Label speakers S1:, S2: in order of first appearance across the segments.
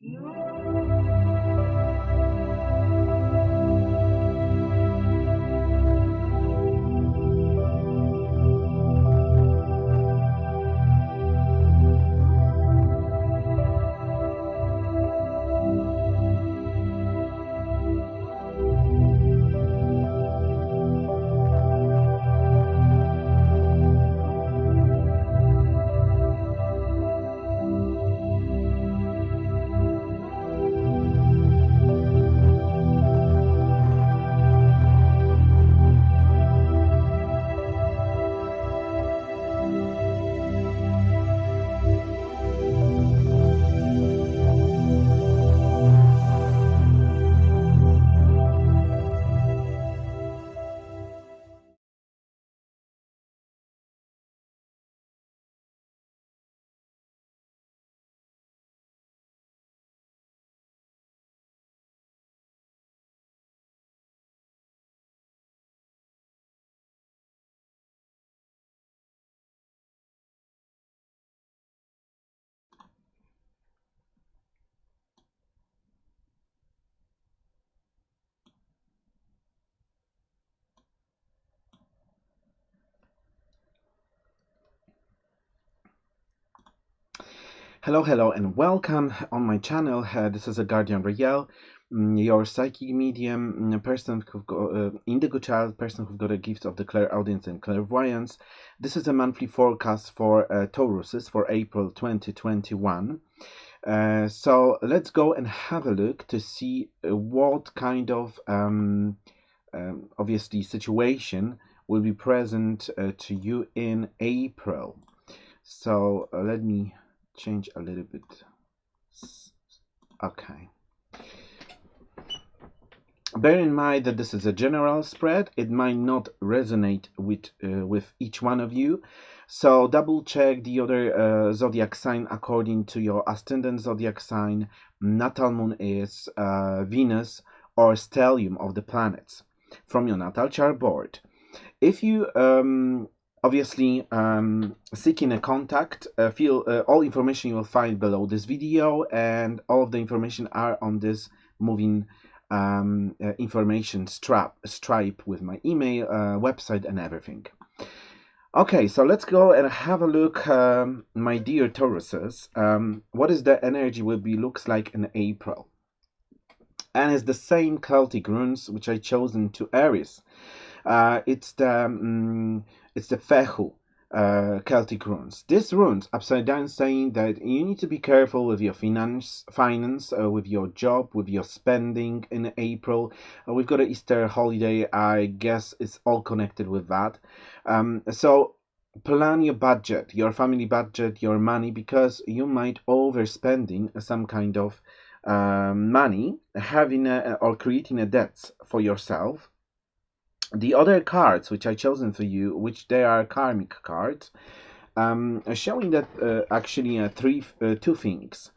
S1: No. Hello, hello, and welcome on my channel. Uh, this is a Guardian Riel, mm, your psychic medium, mm, person who got uh, indigo child, person who've got a gift of the clairaudience and clairvoyance. This is a monthly forecast for uh, Tauruses for April 2021. Uh, so let's go and have a look to see uh, what kind of um, um, obviously situation will be present uh, to you in April. So uh, let me change a little bit. Okay. Bear in mind that this is a general spread. It might not resonate with uh, with each one of you. So double check the other uh, zodiac sign according to your ascendant zodiac sign natal moon is uh, venus or stellium of the planets from your natal chart board. If you um, obviously um, seeking a contact uh, feel uh, all information you will find below this video and all of the information are on this moving um, uh, information strap stripe with my email uh, website and everything. Okay so let's go and have a look um, my dear tauruses. Um, what is the energy will be looks like in april? And it's the same celtic runes which i chosen to aries. Uh, it's the um, it's the Fehu uh, Celtic runes. These runes upside down saying that you need to be careful with your finance, finance, uh, with your job, with your spending in April. Uh, we've got an Easter holiday. I guess it's all connected with that. Um, so plan your budget, your family budget, your money, because you might overspending some kind of um, money, having a, or creating a debt for yourself the other cards which I chosen for you, which they are karmic cards, um, showing that uh, actually uh, three uh, two things.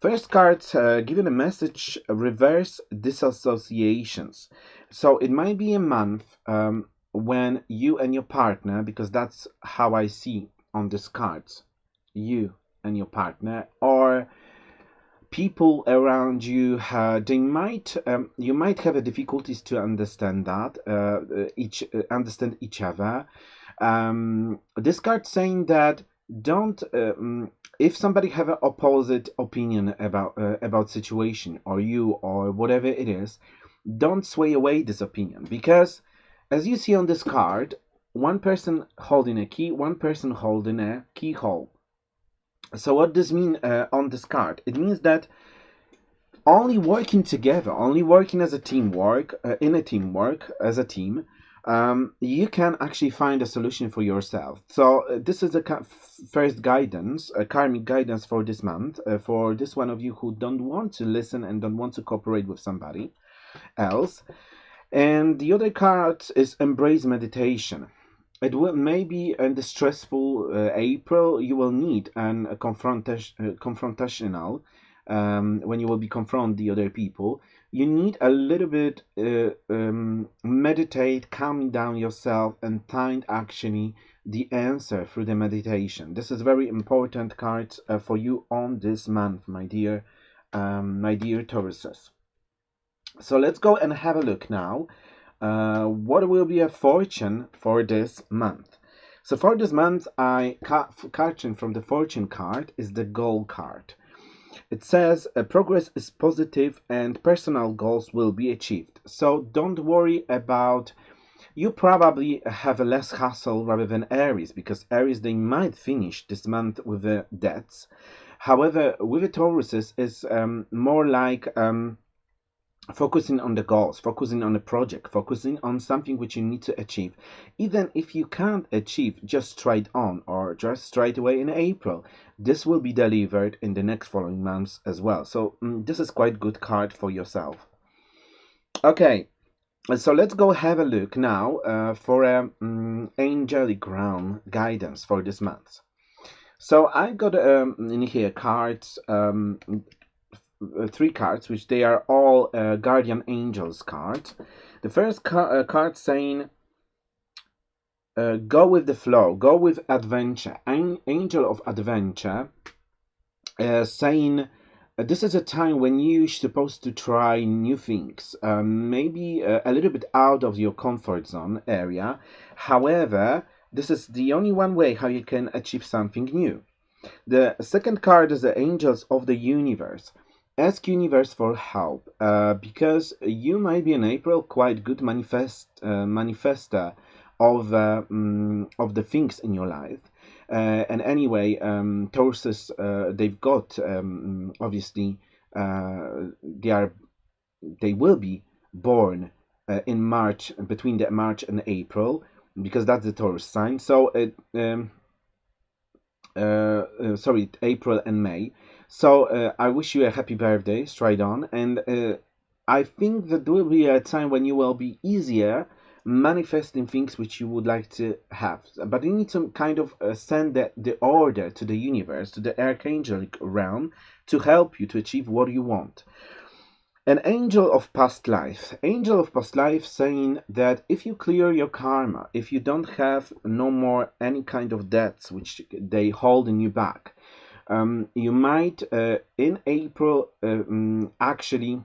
S1: First cards uh, given a message reverse disassociations. So it might be a month um, when you and your partner, because that's how I see on these cards, you and your partner, or people around you uh, they might um, you might have difficulties to understand that uh, each uh, understand each other. Um, this card saying that don't um, if somebody have an opposite opinion about uh, about situation or you or whatever it is don't sway away this opinion because as you see on this card one person holding a key one person holding a keyhole so what does mean uh, on this card? It means that only working together, only working as a teamwork, uh, in a teamwork, as a team, um, you can actually find a solution for yourself. So uh, this is the first guidance, a karmic guidance for this month, uh, for this one of you who don't want to listen and don't want to cooperate with somebody else. And the other card is embrace meditation it will maybe in the stressful uh, April you will need an a confrontation uh, confrontational um, when you will be confront the other people. You need a little bit uh, um, meditate, calming down yourself, and find actually the answer through the meditation. This is very important card uh, for you on this month, my dear um, my dear Tauruses. So let's go and have a look now. Uh, what will be a fortune for this month? So for this month, I card from the fortune card is the goal card. It says uh, progress is positive and personal goals will be achieved. So don't worry about you probably have a less hassle rather than Aries because Aries they might finish this month with the debts. However, with the Tauruses is um, more like um, focusing on the goals, focusing on the project, focusing on something which you need to achieve. Even if you can't achieve just straight on or just straight away in April, this will be delivered in the next following months as well. So mm, this is quite good card for yourself. Okay, so let's go have a look now uh, for a um, angelic realm guidance for this month. So I got um, in here cards, um, uh, three cards, which they are all uh, guardian angels cards. The first ca uh, card saying, uh, "Go with the flow, go with adventure." An angel of adventure, saying this is a time when you're supposed to try new things, um, maybe uh, a little bit out of your comfort zone area. However, this is the only one way how you can achieve something new. The second card is the Angels of the Universe. Ask Universe for help uh, because you might be in April quite good manifest uh, manifester of uh, mm, of the things in your life uh, and anyway, um, Tauruses, uh, they've got um, obviously uh, they are they will be born in March between the March and April because that's the Taurus sign. So it um, sorry, April and May. So uh, I wish you a happy birthday, straight on, and I think that will be a time when you will be easier manifesting things which you would like to have. But you need to kind of uh, send the, the order to the universe, to the archangelic realm, to help you to achieve what you want. An angel of past life. Angel of past life saying that if you clear your karma, if you don't have no more any kind of debts which they hold in you back, um, you might uh, in April uh, um, actually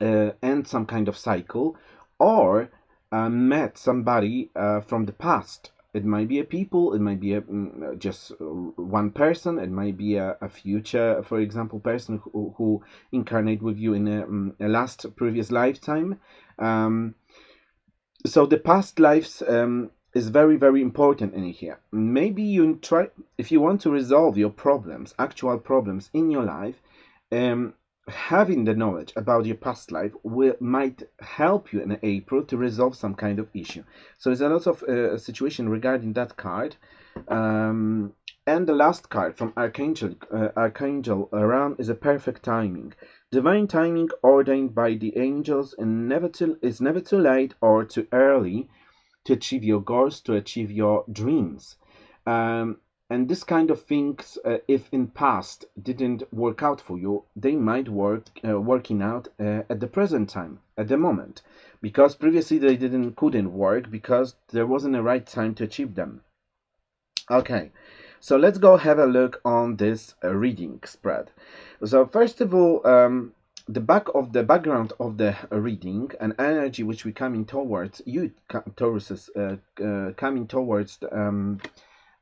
S1: uh, end some kind of cycle or met somebody from the past. It might be a people, it might be a, mm, just one person, it might be a, a future, for example, person who, who incarnate with you in a, mm, a last previous lifetime. Um, so the past lives um, is very very important in here. Maybe you try if you want to resolve your problems, actual problems in your life. Um, having the knowledge about your past life will might help you in April to resolve some kind of issue. So there's a lot of uh, situation regarding that card. Um, and the last card from Archangel uh, Archangel around is a perfect timing. Divine timing ordained by the angels and never too is never too late or too early to achieve your goals, to achieve your dreams. Um, and this kind of things uh, if in past didn't work out for you they might work uh, working out uh, at the present time at the moment. Because previously they didn't couldn't work because there wasn't a right time to achieve them. Okay so let's go have a look on this uh, reading spread. So first of all um, the back of the background of the reading and energy which we coming towards you Taurus uh, uh, coming towards um,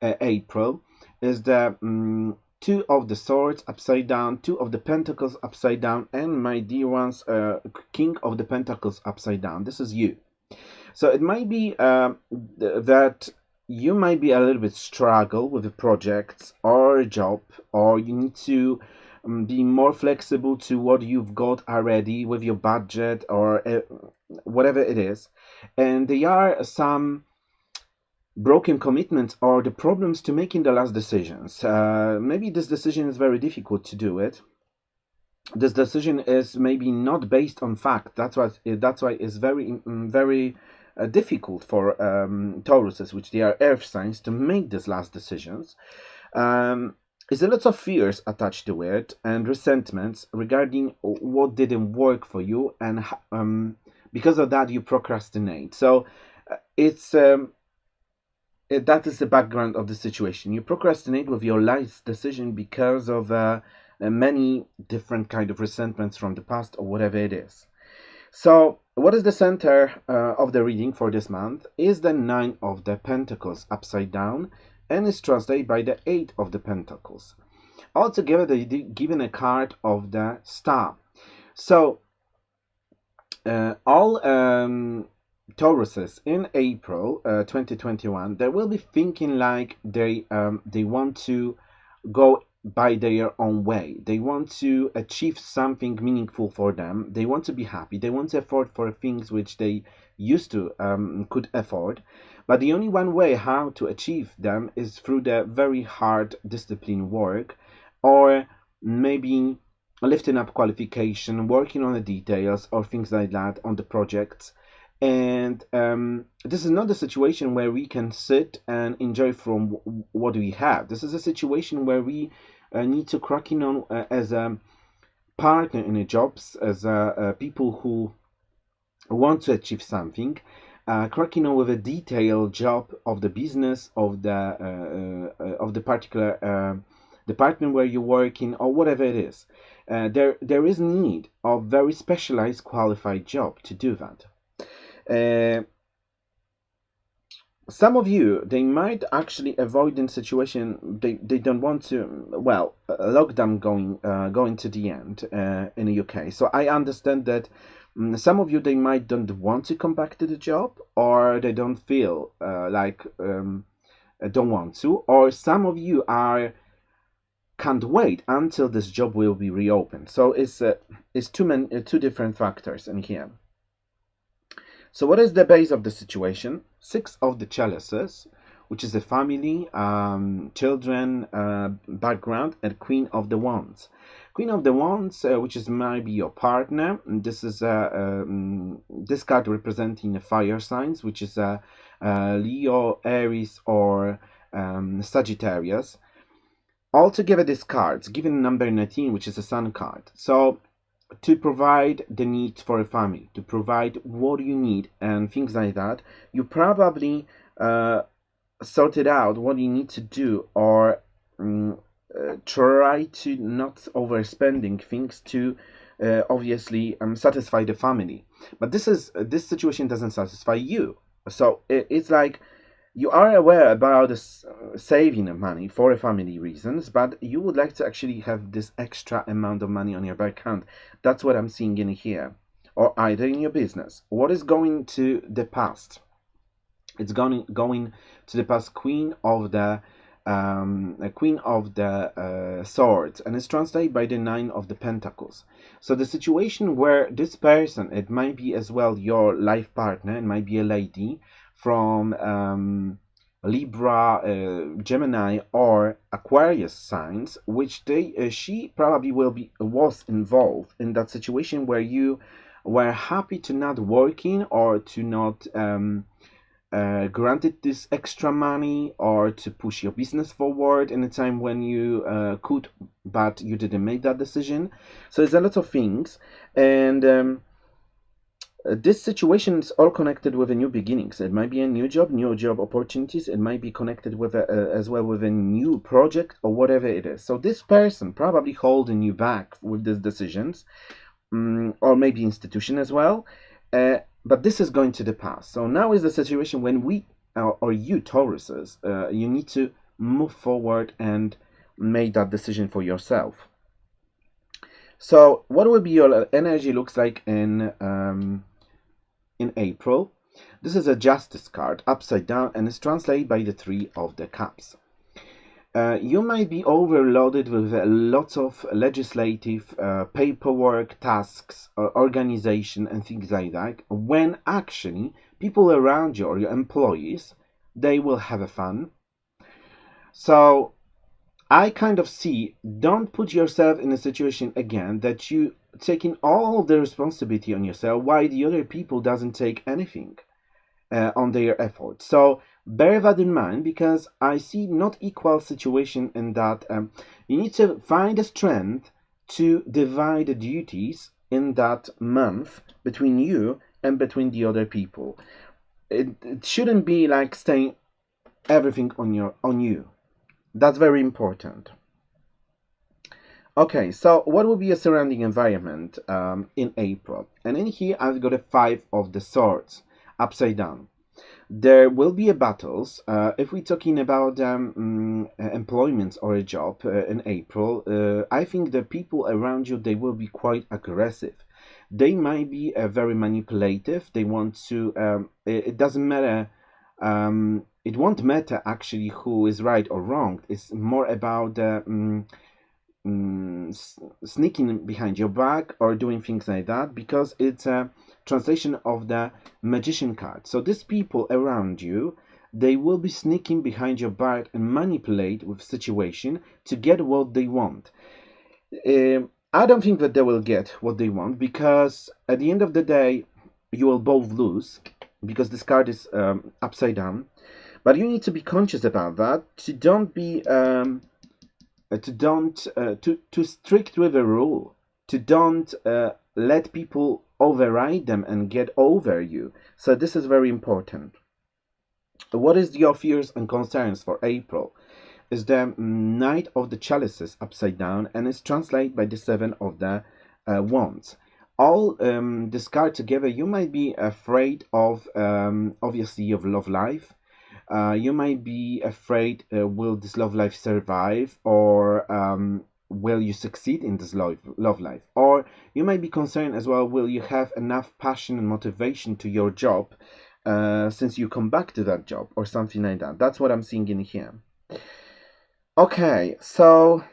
S1: uh, April is the um, two of the swords upside down, two of the pentacles upside down, and my dear ones, uh, king of the pentacles upside down. This is you. So it might be uh, that you might be a little bit struggle with the projects or a job, or you need to be more flexible to what you've got already with your budget or uh, whatever it is. And there are some broken commitments or the problems to making the last decisions. Uh, maybe this decision is very difficult to do it. This decision is maybe not based on fact. That's why that's why it's very mm, very uh, difficult for um, Tauruses, which they are earth signs, to make these last decisions. Um, there's a lot of fears attached to it and resentments regarding what didn't work for you, and um, because of that you procrastinate. So uh, it's um, that is the background of the situation. You procrastinate with your life decision because of uh, uh, many different kind of resentments from the past or whatever it is. So, what is the center uh, of the reading for this month? Is the Nine of the Pentacles upside down and is translated by the Eight of the Pentacles. Altogether, they given a card of the Star. So, uh, all um, Tauruses in April uh, 2021, they will be thinking like they um, they want to go by their own way. They want to achieve something meaningful for them. They want to be happy. They want to afford for things which they used to um, could afford. But the only one way how to achieve them is through the very hard discipline work, or maybe lifting up qualification, working on the details or things like that on the projects. And um, this is not a situation where we can sit and enjoy from what we have. This is a situation where we uh, need to crack in on uh, as a partner in the jobs, as a, people who want to achieve something, uh, cracking over a detailed job of the business of the uh, uh, of the particular uh, department where you're working or whatever it is. Uh, there there is need of very specialized qualified job to do that. Uh, some of you they might actually avoid in situation they, they don't want to well lockdown going uh, going to the end in the UK so I understand that some of you they might don't want to come back to the job or they don't feel uh, like um, uh, don't want to or some of you are can't wait until this job will be reopened so it's uh, it's two men uh, two different factors in here so what is the base of the situation? Six of the chalices, which is a family, um, children, uh, background, and Queen of the Wands. Queen of the Wands, uh, which is maybe your partner. This is a um, this card representing the fire signs, which is a, a Leo, Aries, or um, Sagittarius. Altogether, this card's given number 19, which is a Sun card. So to provide the needs for a family, to provide what you need and things like that, you probably uh, sorted out what you need to do or um, uh, try to not overspending things to uh, obviously um, satisfy the family. But this is this situation doesn't satisfy you. So it, it's like you are aware about this uh, saving money for family reasons, but you would like to actually have this extra amount of money on your bank account. That's what I'm seeing in here. Or either in your business. What is going to the past? It's going going to the past queen of the um, queen of the uh, swords and it's translated by the nine of the pentacles. So the situation where this person it might be as well your life partner it might be a lady from um, Libra, uh, Gemini, or Aquarius signs, which they uh, she probably will be was involved in that situation where you were happy to not working or to not um, uh, granted this extra money or to push your business forward in a time when you uh, could, but you didn't make that decision. So there's a lot of things, and um, uh, this situation is all connected with a new beginnings. It might be a new job, new job opportunities. It might be connected with a, uh, as well with a new project or whatever it is. So this person probably holding you back with these decisions, um, or maybe institution as well. Uh, but this is going to the past. So now is the situation when we or, or you Tauruses, uh, you need to move forward and make that decision for yourself. So what will be your energy looks like in um, in April. This is a Justice card, upside down, and is translated by the Three of the Cups. Uh, you might be overloaded with a lot of legislative uh, paperwork, tasks, organization, and things like that, when actually people around you or your employees, they will have a fun. So I kind of see, don't put yourself in a situation again that you taking all the responsibility on yourself while the other people doesn't take anything uh, on their efforts. So bear that in mind because I see not equal situation in that um, you need to find a strength to divide the duties in that month between you and between the other people. It, it shouldn't be like staying everything on your on you. That's very important. Okay, so what will be a surrounding environment um, in April? And in here, I've got a five of the swords upside down. There will be battles. Uh, if we're talking about um, mm, employment or a job uh, in April, uh, I think the people around you they will be quite aggressive. They might be uh, very manipulative. They want to. Um, it, it, doesn't matter. Um, it won't matter actually who is right or wrong. It's more about um, sneaking behind your back or doing things like that because it's a translation of the magician card. So these people around you, they will be sneaking behind your back and manipulate with situation to get what they want. Uh, I don't think that they will get what they want because at the end of the day, you will both lose because this card is um, upside down. But you need to be conscious about that to don't be um, uh, to don't uh, to to strict with a rule to don't uh, let people override them and get over you. So this is very important. What is your fears and concerns for April? Is the Knight of the Chalices upside down and is translated by the Seven of the uh, Wands. All um, this card together, you might be afraid of, um, obviously, of love life. Uh, you might be afraid, uh, will this love life survive or um, will you succeed in this love, love life? Or you might be concerned as well, will you have enough passion and motivation to your job uh, since you come back to that job or something like that? That's what I'm seeing in here. Okay, so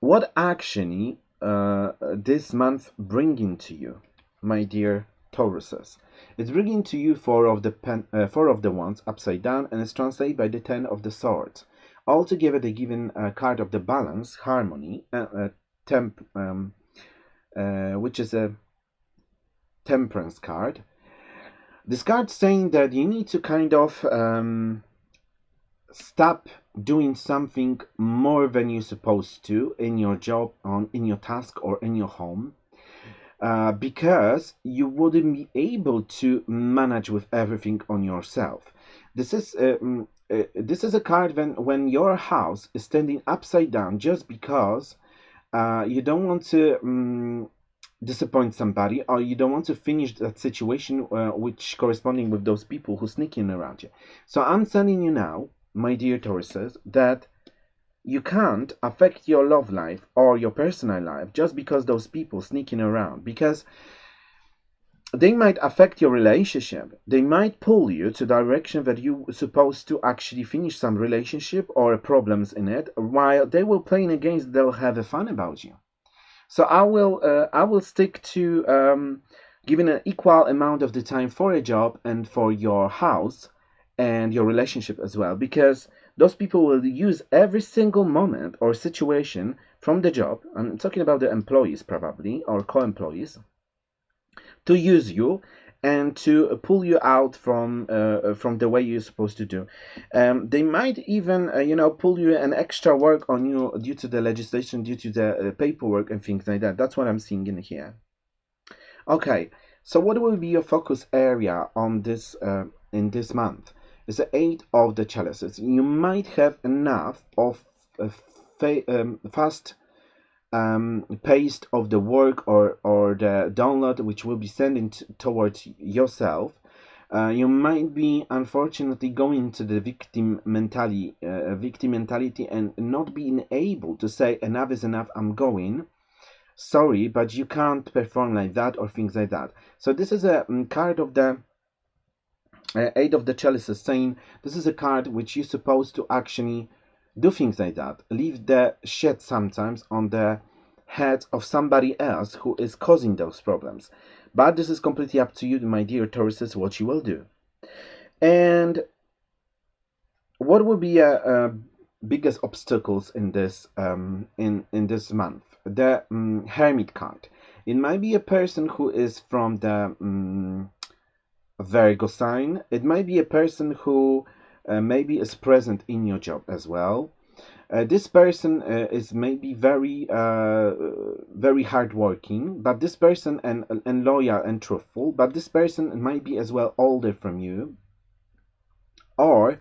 S1: what actually uh, this month bringing to you, my dear Tauruses? It's bringing to you four of the pen, uh, four of the Wands upside down, and it's translated by the ten of the swords. Altogether, they given a card of the balance, harmony, uh, uh, temp, um, uh, which is a temperance card. This card saying that you need to kind of um, stop doing something more than you're supposed to in your job, on in your task, or in your home. Uh, because you wouldn't be able to manage with everything on yourself. This is mm, uh, this is a card when when your house is standing upside down just because uh, you don't want to um, disappoint somebody or you don't want to finish that situation uh, which corresponding with those people who sneak in around you. So i'm telling you now my dear tauruses that you can't affect your love life or your personal life just because those people sneaking around because they might affect your relationship. They might pull you to direction that you supposed to actually finish some relationship or problems in it, while they will playing against. They'll have a fun about you. So I will uh, I will stick to um, giving an equal amount of the time for a job and for your house and your relationship as well, because those people will use every single moment or situation from the job. I'm talking about the employees probably or co-employees to use you and to pull you out from uh, from the way you're supposed to do. Um, they might even uh, you know pull you an extra work on you due to the legislation, due to the uh, paperwork and things like that. That's what I'm seeing in here. Okay, so what will be your focus area on this uh, in this month? It's the eight of the chalices. You might have enough of um, fast um, paste of the work or, or the download which will be sending towards yourself, uh, you might be unfortunately going to the victim mentality, uh, victim mentality and not being able to say enough is enough, I'm going. Sorry, but you can't perform like that or things like that. So this is a um, card of the uh, Eight of the Chalices saying this is a card which you're supposed to actually do things like that. Leave the shit sometimes on the head of somebody else who is causing those problems. But this is completely up to you, my dear Tauruses, what you will do. And what will be a, uh, uh, biggest obstacles in this um, in in this month? The um, Hermit card. It might be a person who is from the um, Virgo sign. It might be a person who uh, maybe is present in your job as well. Uh, this person uh, is maybe very uh, very hardworking, but this person and and loyal and truthful, but this person might be as well older from you, or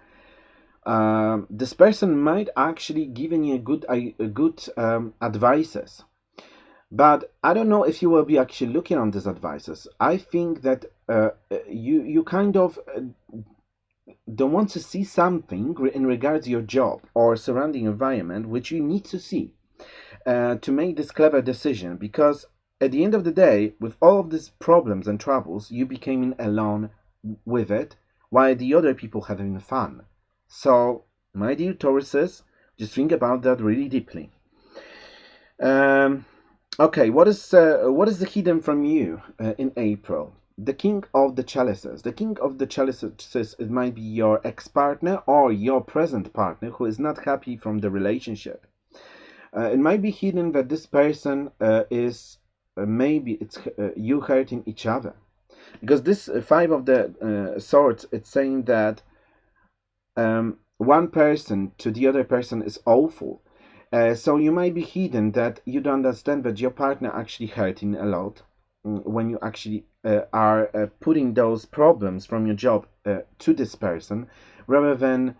S1: um, this person might actually giving you good a good um, advices. But i don't know if you will be actually looking on these advices. I think that uh, you you kind of uh, don't want to see something in regards to your job or surrounding environment which you need to see uh, to make this clever decision because at the end of the day with all of these problems and troubles you became alone with it while the other people having fun. So my dear tauruses just think about that really deeply. Um, okay what is uh, what is the hidden from you uh, in april the king of the chalices. The king of the chalices it might be your ex-partner or your present partner who is not happy from the relationship. Uh, it might be hidden that this person uh, is uh, maybe it's uh, you hurting each other because this uh, five of the uh, swords it's saying that um, one person to the other person is awful. so you might be hidden that you don't understand that your partner actually hurting a lot mm, when you actually uh, are uh, putting those problems from your job uh, to this person rather than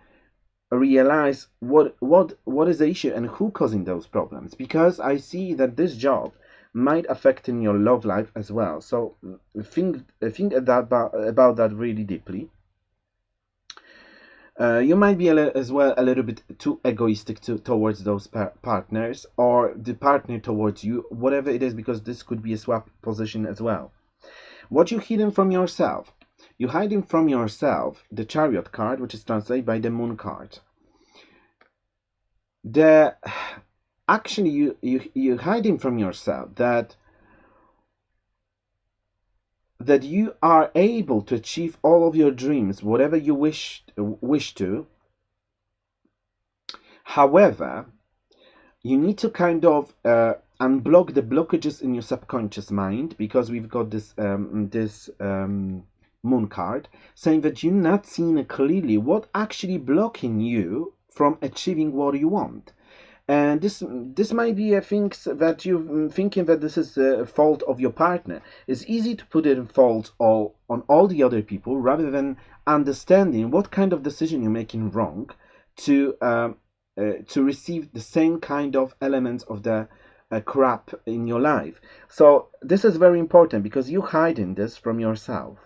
S1: realize what what what is the issue and who causing those problems. Because i see that this job might affect in your love life as well. So think think about about that really deeply. Uh, you might be as well a little bit too egoistic to, towards those par partners or the partner towards you whatever it is because this could be a swap position as well what you hidden from yourself? You hiding from yourself the chariot card, which is translated by the moon card. The actually you you you hiding from yourself that that you are able to achieve all of your dreams, whatever you wish wish to. However, you need to kind of uh, unblock the blockages in your subconscious mind because we've got this um, this um, moon card saying that you're not seeing clearly what actually blocking you from achieving what you want. And this this might be a thing that you're mm, thinking that this is a fault of your partner. It's easy to put it in fault all on all the other people rather than understanding what kind of decision you're making wrong to um, uh, to receive the same kind of elements of the uh, crap in your life. So this is very important because you hiding this from yourself.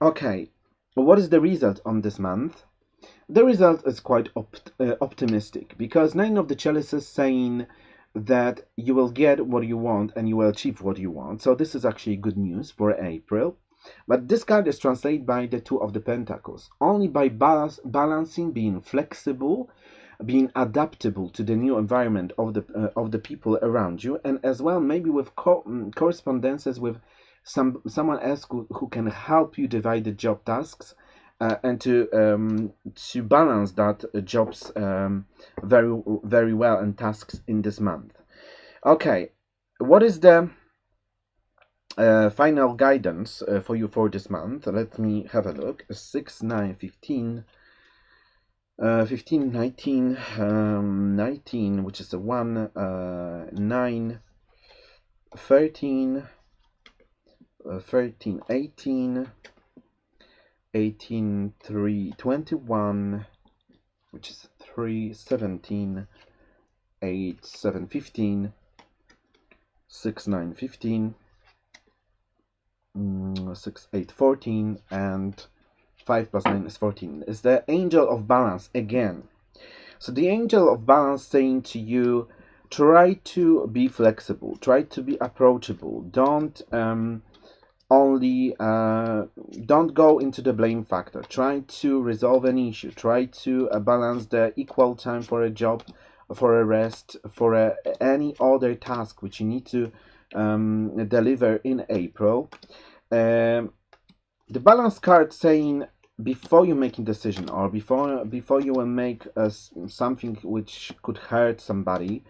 S1: Okay, what is the result on this month? The result is quite uh, optimistic because nine of the chalices saying that you will get what you want and you will achieve what you want. So this is actually good news for April. But this card is translated by the Two of the Pentacles. Only by balance, balancing, being flexible, being adaptable to the new environment of the uh, of the people around you. And as well maybe with co mm, correspondences with some someone else who, who can help you divide the job tasks uh, and to um, to balance that uh, jobs um, very very well and tasks in this month. Okay what is the uh, final guidance uh, for you for this month? Let me have a look. 6 9 15 uh, 15, 19, um, 19, which is the 1, uh, 9, 13, uh, 13, 18, 18, 3, 21, which is 3, 17, 8, 7, 15, 6, 9, 15, mm, 6, 8, 14, and 5 plus 9 is 14 is the angel of balance again. So the angel of balance saying to you try to be flexible try to be approachable. Don't um, only uh, don't go into the blame factor. Try to resolve an issue. Try to uh, balance the equal time for a job for a rest for a, any other task which you need to um, deliver in april. Um, the balance card saying before you making decision or before before you will make uh, something which could hurt somebody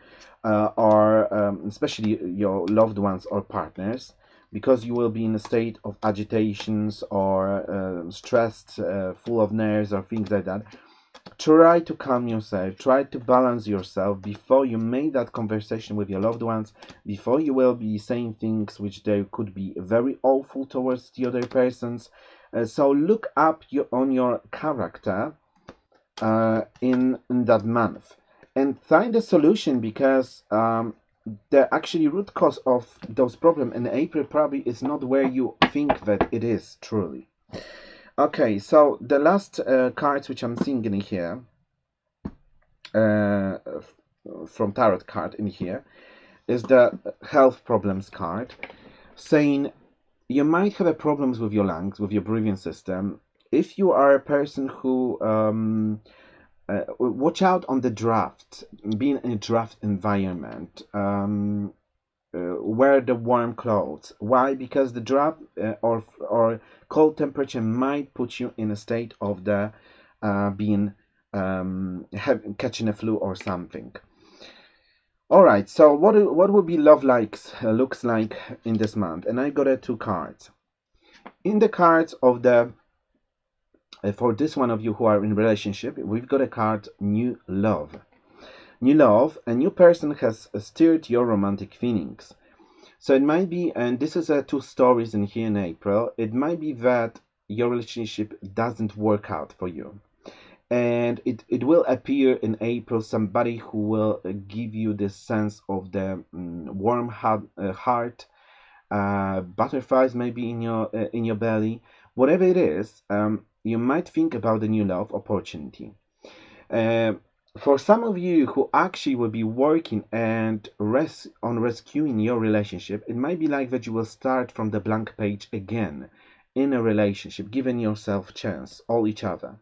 S1: uh, or um, especially your loved ones or partners because you will be in a state of agitations or uh, stressed full of nerves or things like that try to calm yourself try to balance yourself before you make that conversation with your loved ones before you will be saying things which they could be very awful towards the other persons so look up your, on your character uh, in, in that month and find a solution because um, the actually root cause of those problems in April probably is not where you think that it is truly. Okay, so the last uh, cards which I'm seeing in here uh, from tarot card in here is the health problems card saying you might have problems with your lungs, with your breathing system. If you are a person who um, uh, watch out on the draft, being in a draft environment. Um, uh, wear the warm clothes. Why? Because the draft uh, or or cold temperature might put you in a state of the uh, being um, have, catching a flu or something. All right. So what what would be love likes uh, looks like in this month? And I got uh, two cards. In the cards of the uh, for this one of you who are in relationship, we've got a card new love. New love, a new person has stirred your romantic feelings. So it might be, and this is uh, two stories in here in April. It might be that your relationship doesn't work out for you and it, it will appear in April. Somebody who will uh, give you the sense of the um, warm heart, uh, heart uh, butterflies maybe in your uh, in your belly. Whatever it is um, you might think about the new love opportunity. Uh, for some of you who actually will be working and res- on rescuing your relationship it might be like that you will start from the blank page again in a relationship giving yourself chance all each other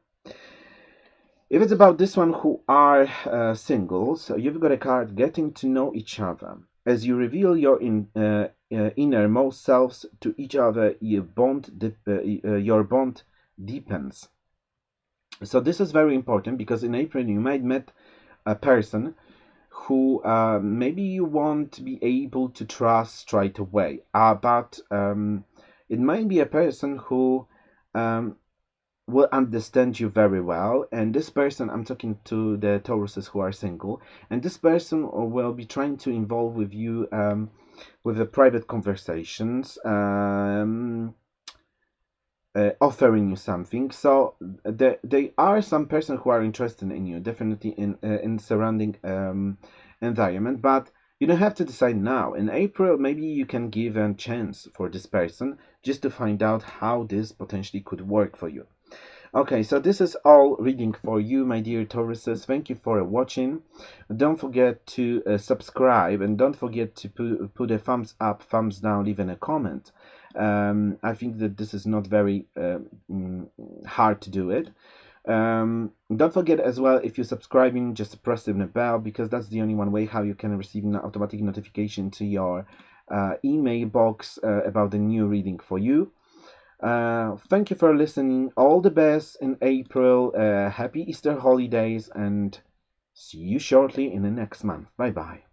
S1: if it's about this one who are uh, singles, you've got a card getting to know each other. As you reveal your in, uh, uh, innermost selves to each other, your bond, uh, uh, your bond deepens. So this is very important because in April you might meet a person who uh, maybe you won't be able to trust straight away, but um, it might be a person who um, will understand you very well and this person i'm talking to the tauruses who are single and this person will be trying to involve with you um, with the private conversations um, uh, offering you something. So there, there are some person who are interested in you definitely in uh, in surrounding um, environment but you don't have to decide now. In april maybe you can give a chance for this person just to find out how this potentially could work for you Okay, so this is all reading for you, my dear Tauruses. Thank you for watching. Don't forget to uh, subscribe and don't forget to put, put a thumbs up, thumbs down, even a comment. Um, I think that this is not very uh, hard to do it. Um, don't forget as well, if you're subscribing, just press the bell because that's the only one way how you can receive an automatic notification to your uh, email box uh, about the new reading for you. Uh, thank you for listening. All the best in April. Uh, happy Easter holidays and see you shortly in the next month. Bye bye.